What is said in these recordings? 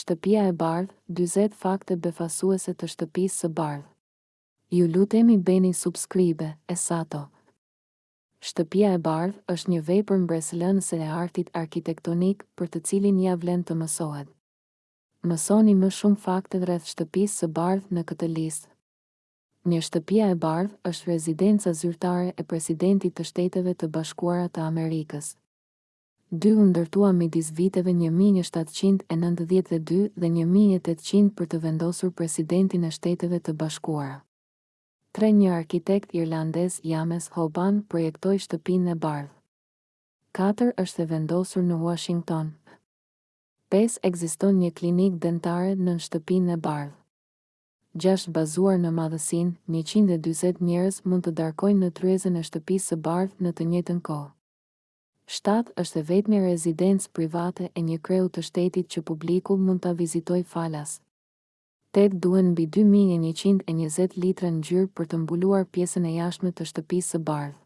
Shtëpia e Bardhë, dyzet fakte befasuese të Shtëpisë së Bardhë. Ju lutemi bëni subscribe, e sato. Shtëpia e Bardhë është një vepër mbresëlënëse e artit arkitektonik për të cilin ia vlen të mësohet. Mësoni më shumë fakte rreth Shtëpisë së Bardhë në këtë listë. Një Shtëpia e Bardhë është rezidenca zyrtare e Presidentit të Shteteve të Bashkuara të Amerikës. Dy u ndërtua midis viteve një mijë e shtatëqind e nëntëdhjetë e dy dhe një mijë e tetëqind për të vendosur presidentin e Shteteve të Bashkuara. Tre një arkitekt irlandez James Hoban projektoi Shtëpinë e Bardhë. Katër është e vendosur në Uashington. Pesë ekziston një klinikë dentare nën Shtëpinë e Bardhë. Gjashtë bazuar në madhësinë, njëqind e dyzet njerëz mund të darkojnë në tryezën e Shtëpisë së Bardhë në të njëjtën kohë. Shtatë është e vetmja rezidencë private e një kreu të shtetit që publiku mund ta vizitojë falas. Tetë duhen mbi dy mijë e njëqind e njëzet litra ngjyrë për të mbuluar pjesën e jashtme të Shtëpisë së Bardhë.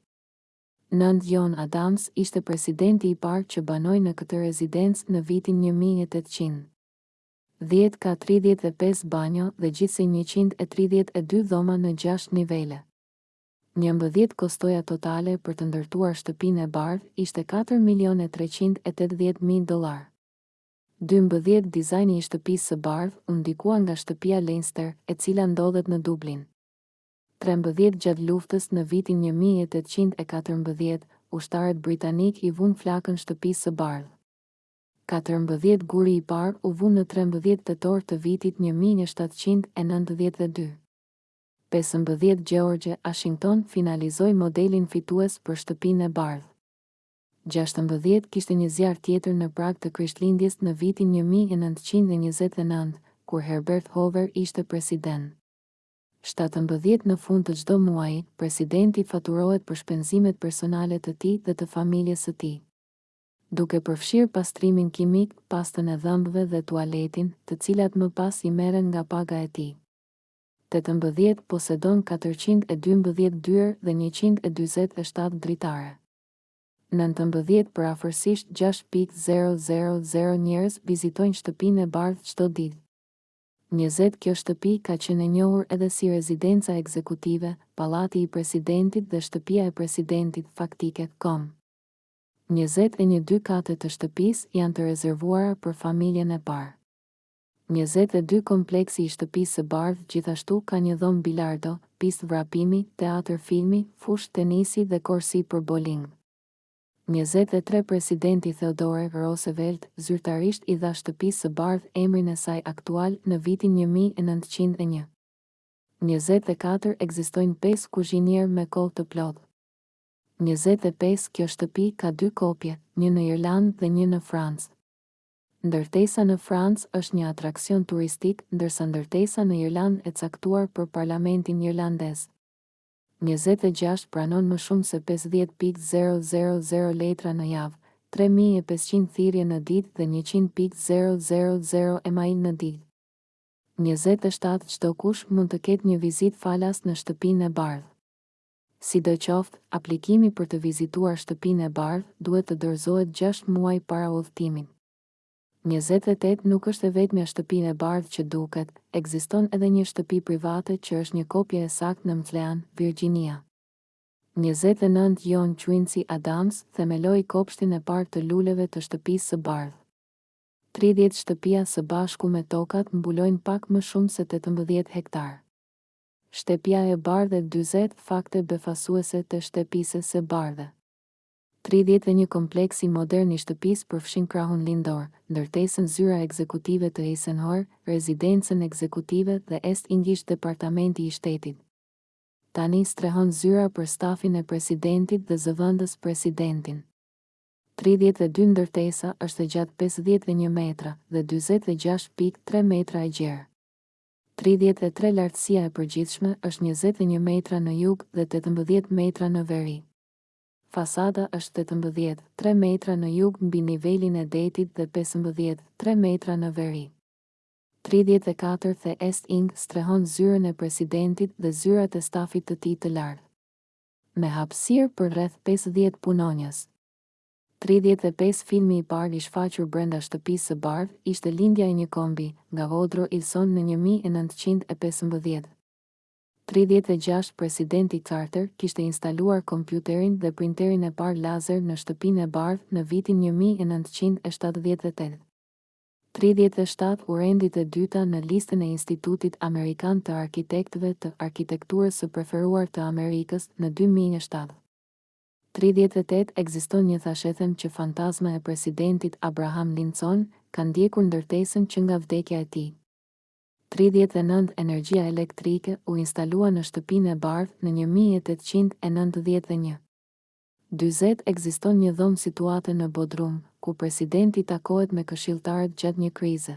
Nëntë John Adams ishte presidenti i parë që banoi në këtë rezidencë në vitin një mijë e tetëqind. Dhjetë ka tridhjetë e pesë banjo dhe gjithsej njëqind e tridhjetë e dy dhoma në gjashtë nivele. Njëmbëdhjetë Kostoja totale për të ndërtuar Shtëpinë e Bardhë ishte katër milionë e treqind e tetëdhjetë mijë dollarë. Dymbëdhjetë Dizajni i Shtëpisë së Bardhë u ndikua nga Shtëpia Leinster, e cila ndodhet në Dublin. Trembëdhjetë Gjatë luftës në vitin një mijë e tetëqind e katërmbëdhjetë, ushtarët britanikë i vunë flakën Shtëpisë së Bardhë. Katërmbëdhjetë Guri i parë u vu në trembëdhjetë tetor të vitit një mijë e shtatëqind e nëntëdhjetë e dy. Pesëmbëdhjetë George Washington finalizoi modelin fitues për Shtëpinë e Bardhë. Gjashtëmbëdhjetë kishte një zjarr tjetër në prag të Krishtlindjes në vitin një mijë e nëntëqind e njëzet e nëntë, kur Herbert Hoover ishte president. Shtatëmbëdhjetë Në fund të çdo muaji, presidenti faturohet për shpenzimet personale të tij dhe të familjes së tij. Duke përfshirë pastrimin kimik, pastën e dhëmbëve dhe tualetin, të cilat më pas i merren nga paga e tij. tetëmbëdhjetë posedon katërqind e dymbëdhjetë dyer dhe njëqind e dyzet e shtatë dritare. Nëntëmbëdhjetë përafërsisht gjashtë pikë zero zero zero njerëz vizitojnë Shtëpinë e Bardhë çdo ditë. Njëzet Kjo shtëpi ka qenë e njohur edhe si rezidenca ekzekutive, pallati i presidentit dhe shtëpia e presidentit faktike. Com. Njëzet e një Dy kate të shtëpisë janë të rezervuara për familjen e parë. Njëzet e dy Kompleksi i Shtëpisë së Bardhë gjithashtu ka një dhomë bilardo, pistë vrapimi, teatër filmi, fushë tenisi dhe korsi për boling. Njëzet e tre Presidenti Theodore Roosevelt zyrtarisht i dha Shtëpisë së Bardhë emrin e saj aktual në vitin një mijë e nëntëqind e një. Njëzet e katër Ekzistojnë pesë kuzhinierë me kohë të plotë. Njëzet e pesë Kjo shtëpi ka dy kopje, një në Irlandë dhe një në Francë. Ndërtesa në Francë është një atraksion turistik ndërsa ndërtesa në Irlandë e caktuar për parlamentin irlandez. Njëzet e gjashtë pranon më shumë se pesëdhjetë pikë zero zero zero letra në javë, tre mijë e pesëqind thirrje në ditë dhe njëqind pikë zero zero zero email në ditë. Njëzet e shtatë Çdokush mund të ketë një vizitë falas në Shtëpinë e Bardhë. Sidoqoftë, aplikimi për të vizituar Shtëpinë e Bardhë duhet të dorëzohet gjashtë muaj para udhëtimit. Njëzet e tetë nuk është e vetmja Shtëpinë e Bardhë që duket, ekziston edhe një shtëpi private që është një kopje e saktë në Mclean, Virginia. Njëzet e nëntë John Quincy Adams themeloi kopshtin e parë të luleve të Shtëpisë së Bardhë. Tridhjetë shtëpia së bashku me tokat mbulojnë pak më shumë se tetëmbëdhjetë hektarë. Shtepia e Bardhe dyzet fakte befasuese te shtepise se bardhe. Tridhjetë e një kompleksi modern i shtëpisë përfshin krahun lindor, ndërtesën zyra ekzekutive të Eisenhoer, rezidencën ekzekutive dhe Est Ing ish Departamenti i Shtetit. Tani strehon zyra për stafin e presidentit dhe zëvendës presidentin. Tridhjetë e dy ndërtesa është e gjatë pesëdhjetë e një metra dhe dyzet e gjashtë pikë tre metra e gjerë. Tridhjetë e tre Lartësia e përgjithshme është njëzet e një metra në jug dhe tetëmbëdhjetë metra në veri. Fasada është tetëmbëdhjetë, tre metra në jug mbi nivelin e detit dhe pesëmbëdhjetë, tre metra në veri. Tridhjetë e katër The East Ing strehon zyrën e presidentit dhe zyrat e stafit të tij të lartë. Me hapësirë për rreth pesëdhjetë punonjës. Tridhjetë e pesë Filmi i parë i shfaqur brenda Shtëpisë së Bardhë ishte Lindja e një kombi, nga Woodrow Ilson në një mijë e nëntëqind e pesëmbëdhjetë. Tridhjetë e gjashtë Presidenti Carter kishte instaluar kompjuterin dhe printerin e parë lazer në Shtëpinë e Bardhë në vitin një mijë e nëntëqind e shtatëdhjetë e tetë. Tridhjetë e shtatë U rendit e dyta në listën e Institutit Amerikan të Arkitektëve të Arkitekturës së Preferuar të Amerikës në dy mijë e shtatë. Tridhjetë e tetë Ekziston një thashethem që fantazma e presidentit Abraham Lincoln ka ndjekur ndërtesën që nga vdekja e tij. Tridhjetë e nëntë Energjia elektrike u instalua në Shtëpinë e Bardhë në një mijë e tetëqind e nëntëdhjetë dhe një. Dyzet Ekziston një dhomë situate në bodrum, ku presidenti takohet me këshilltarët gjatë një krize.